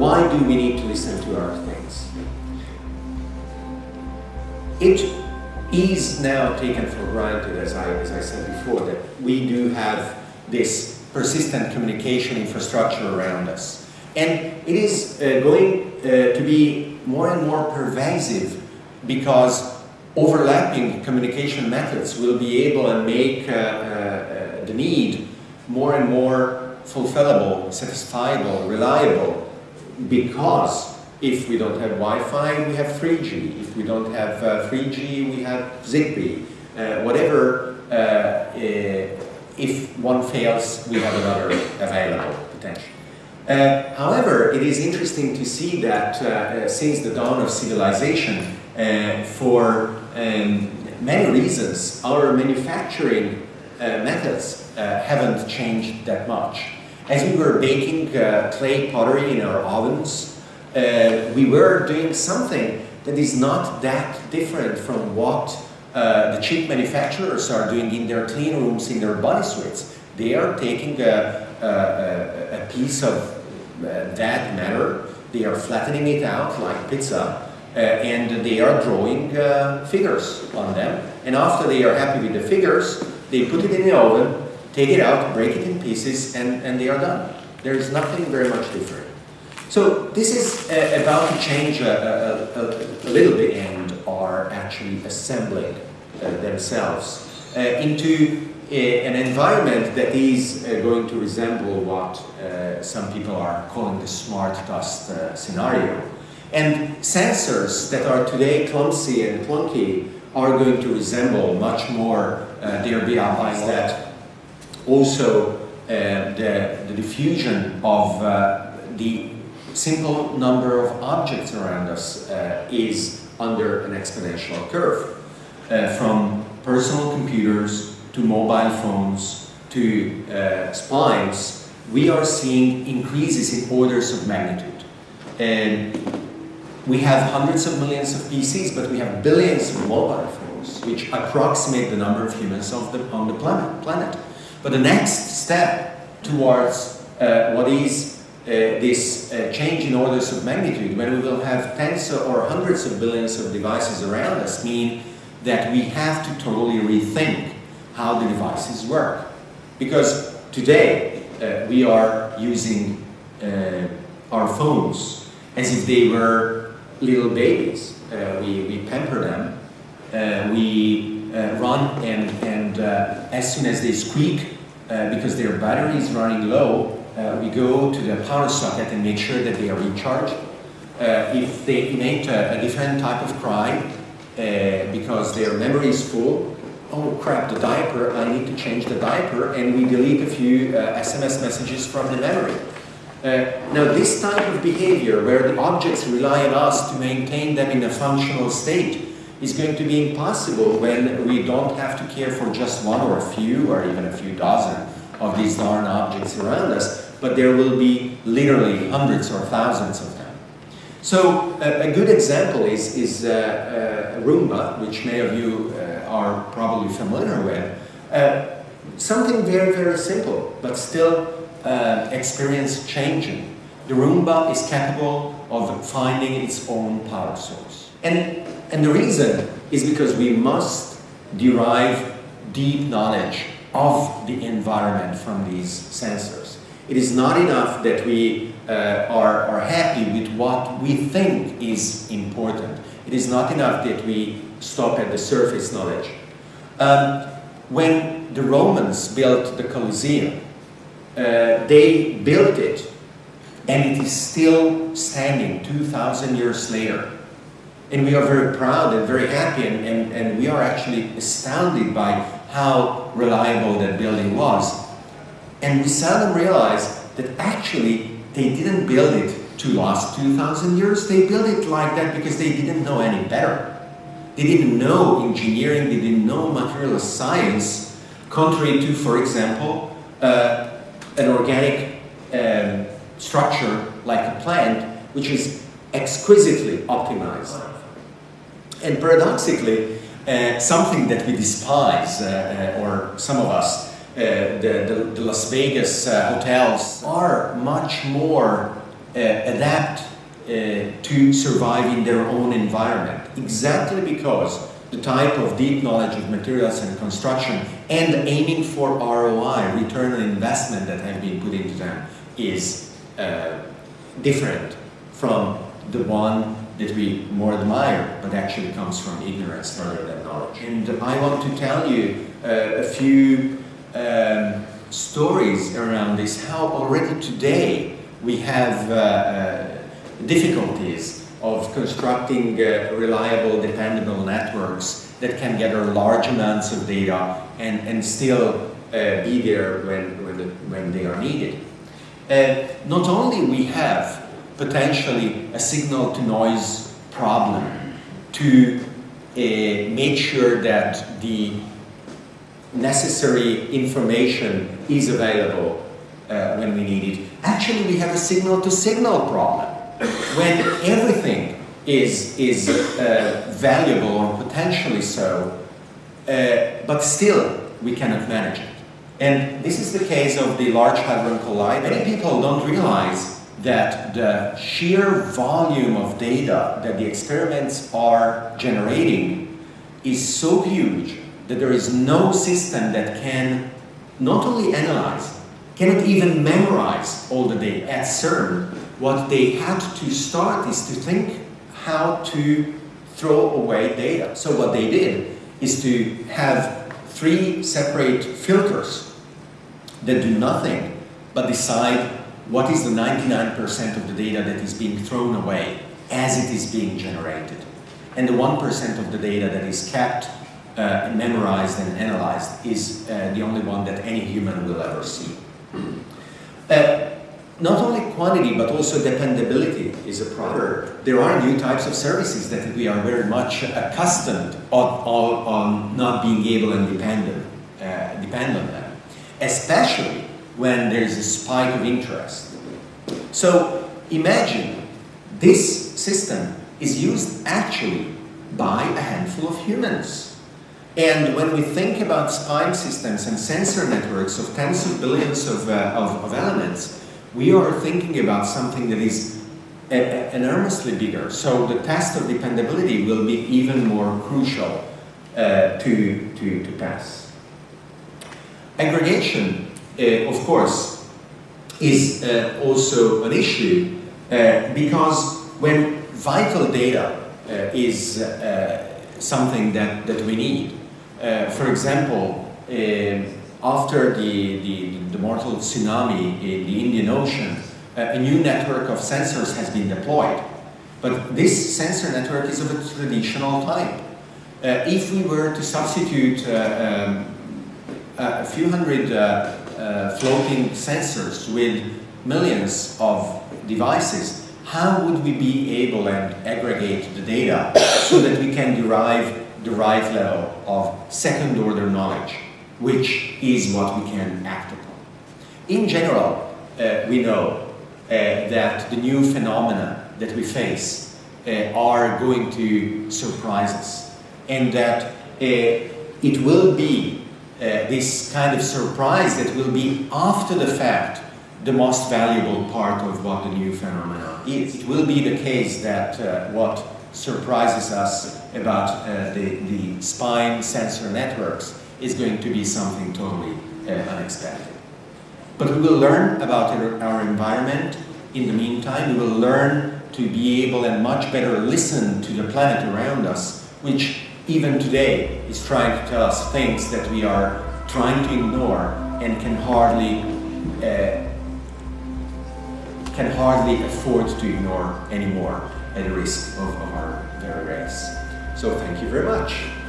why do we need to listen to our things? It is now taken for granted, as I, as I said before, that we do have this persistent communication infrastructure around us. And it is uh, going uh, to be more and more pervasive because overlapping communication methods will be able to make uh, uh, the need more and more fulfillable, satisfiable, reliable because if we don't have Wi-Fi, we have 3G. If we don't have uh, 3G, we have Zigbee. Uh, whatever, uh, uh if one fails, we have another available potentially. Uh, however, it is interesting to see that uh, since the dawn of civilization, for um, many reasons, our manufacturing methods haven't changed that much. As we were baking clay pottery in our ovens, uh, we were doing something that is not that different from what uh, the chip manufacturers are doing in their clean rooms, in their body suits. They are taking a, a, a piece of uh, that matter, they are flattening it out like pizza, uh, and they are drawing uh, figures on them. And after they are happy with the figures, they put it in the oven, take it out, break it in pieces, and, and they are done. There is nothing very much different. So this is uh, about to change a, a, a, little bit and are actually assembling uh, themselves uh, into a, an environment that is uh, going to resemble what uh, some people are calling the smart dust uh, scenario. And sensors that are today clumsy and clunky are going to resemble much more their BIs that also the, the diffusion of the simple number of objects around us uh, is under an exponential curve. Uh, from personal computers to mobile phones to uh, spimes, we are seeing increases in orders of magnitude. And we have hundreds of millions of PCs, but we have billions of mobile phones, which approximate the number of humans on the planet. planet. But the next step towards uh, what is uh, this uh, change in orders of magnitude, when we will have tens or hundreds of billions of devices around us, mean that we have to totally rethink how the devices work. Because today uh, we are using uh, our phones as if they were little babies. Uh, we, we pamper them, uh, we run and, and as soon as they squeak, because their battery is running low, uh, we go to the power socket and make sure that they are recharged. Uh, if they emit a, a, different type of cry uh, because their memory is full, oh crap, the diaper, I need to change the diaper, and we delete a few SMS uh, messages from the memory. Uh, now this type of behavior where the objects rely on us to maintain them in a functional state is going to be impossible when we don't have to care for just one or a few or even a few dozen of these darn objects around us, but there will be literally hundreds or thousands of them. So a, a good example is, is uh, uh, Roomba, which many of you uh, are probably familiar with. Uh, something very, very simple, but still uh, experience changing. The Roomba is capable of finding its own power source. And, and the reason is because we must derive deep knowledge of the environment from these sensors. It is not enough that we uh, are, are happy with what we think is important. It is not enough that we stop at the surface knowledge. Um, when the Romans built the Colosseum, uh, they built it and it is still standing 2,000 years later. And we are very proud and very happy and, and, and we are actually astounded by how reliable that building was. And we seldom realize that actually they didn't build it to last 2,000 years. They built it like that because they didn't know any better. They didn't know engineering, they didn't know material science, contrary to, for example, uh, an organic um, structure like a plant, which is exquisitely optimized. And paradoxically, uh, something that we despise, uh, uh, or some of us, uh, the, the, the, Las Vegas hotels are much more adapt to survive in their own environment, exactly because the type of deep knowledge of materials and construction and aiming for ROI, return on investment that have been put into them is uh, different from the one that we more admire, but actually comes from ignorance rather than knowledge. And I want to tell you uh, a few um, stories around this, how already today we have uh, uh difficulties of constructing uh, reliable, dependable networks that can gather large amounts of data and, and still uh, be there when, when, the, when they are needed. Uh, not only we have potentially a signal to noise problem to uh, make sure that the necessary information is available uh, when we need it. Actually, we have a signal to signal problem when everything is, is uh, valuable or potentially so, uh, but still we cannot manage it. And this is the case of the Large Hadron Collider. Many people don't realize that the sheer volume of data that the experiments are generating is so huge that there is no system that can not only analyze, cannot even memorize all the data at CERN, what they had to start is to think how to throw away data. So what they did is to have three separate filters that do nothing but decide what is the 99% of the data that is being thrown away as it is being generated. And the 1% of the data that is kept, uh, memorized and analyzed is uh, the only one that any human will ever see. Uh, not only quantity but also dependability is a problem. There are new types of services that we are very much accustomed on, on, on not being able and dependent, uh, depend on them, especially when there is a spike of interest. So imagine this system is used actually by a handful of humans. And when we think about spime systems and sensor networks of tens of billions of, uh, of, of elements, we are thinking about something that is enormously bigger. So the test of dependability will be even more crucial uh, to, to, to pass. Aggregation, of course, is uh, also an issue uh, because when vital data uh, is uh, something that, that we need, for example, after the, the, the, mortal tsunami in the Indian Ocean, uh, a new network of sensors has been deployed. But this sensor network is of a traditional type. Uh, if we were to substitute uh, um, a few hundred uh, uh, floating sensors with millions of devices, how would we be able and aggregate the data so that we can derive the right level of second order knowledge? which is what we can act upon. In general, uh, we know uh, that the new phenomena that we face uh, are going to surprise us and that uh, it will be this kind of surprise that will be after the fact the most valuable part of what the new phenomena is. It will be the case that uh, what surprises us about the, the spime sensor networks is going to be something totally uh, unexpected. But we will learn about our environment. In the meantime, we will learn to be able and much better listen to the planet around us, which even today is trying to tell us things that we are trying to ignore and can hardly uh, can hardly afford to ignore anymore at the risk of, of our very race. So thank you very much.